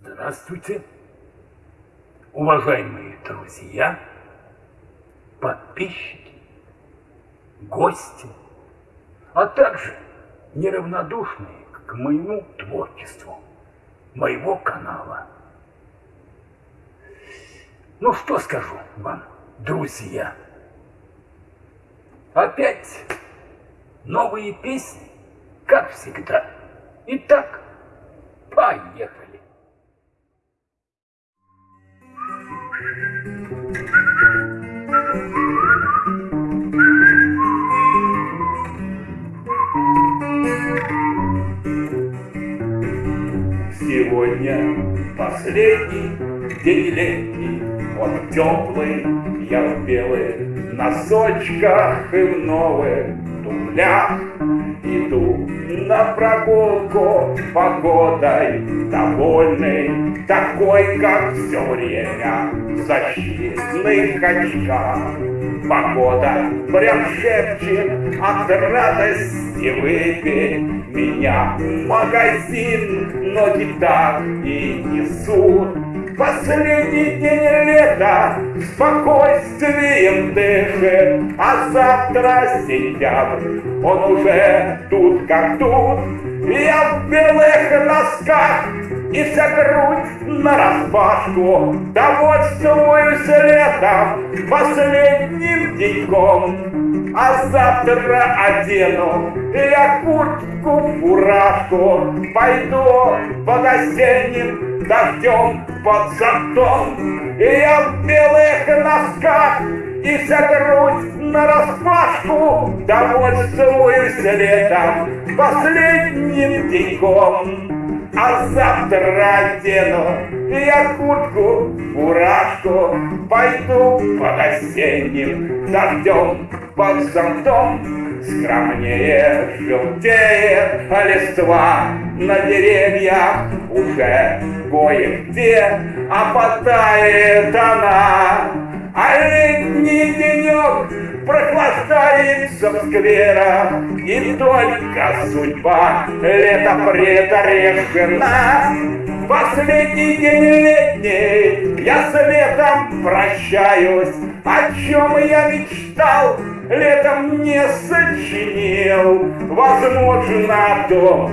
Здравствуйте, уважаемые друзья, подписчики, гости, а также неравнодушные к моему творчеству, моего канала. Ну что скажу вам, друзья? Опять новые песни, как всегда. Итак, поехали. Сегодня последний день летний, Он теплый, я в белых носочках и в новых туфлях Иду на прогулку погодой довольный, Такой, как все время в защитных очках. Погода прям шепчет от радости выпей Меня. В магазин ноги так и несут Последний день лета спокойствием дышит, А завтра сентябрь, он уже тут как тут. Я в белых носках и вся грудь нараспашку Довольствуюсь летом последним деньком. А завтра одену я куртку, фуражку. Пойду под осенним дождем под зонтом, И я в белых носках, и вся грудь нараспашку, Довольствуюсь летом последним деньком. А завтра одену я куртку, фуражку, Пойду под осенним дождем под зонтом, Скромнее желтеет листва на деревьях уже кое-где опадает она. А летний денек прохлаждается в скверах, И только судьба лето предрешена. Последний день летний, я с летом прощаюсь, О чем я мечтал, летом не сочинил. Возможно, то,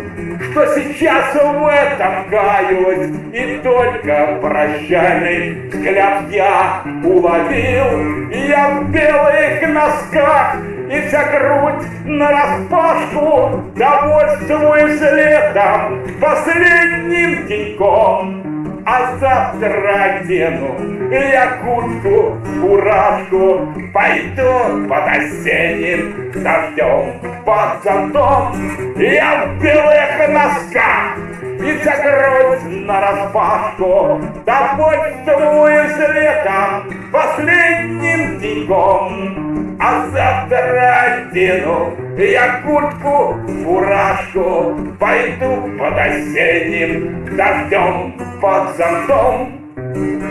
что сейчас в этом каюсь, И только прощальный взгляд я уловил. Я в белых носках и вся грудь нараспашку Довольствуюсь летом последним деньком а завтра одену я куртку, фуражку, Пойду под осенним дождем, под зонтом. Я в белых носках вся грудь нараспашку, Довольствуюсь летом последним деньком. А завтра одену я куртку, фуражку, Пойду под осенним дождем, под зонтом.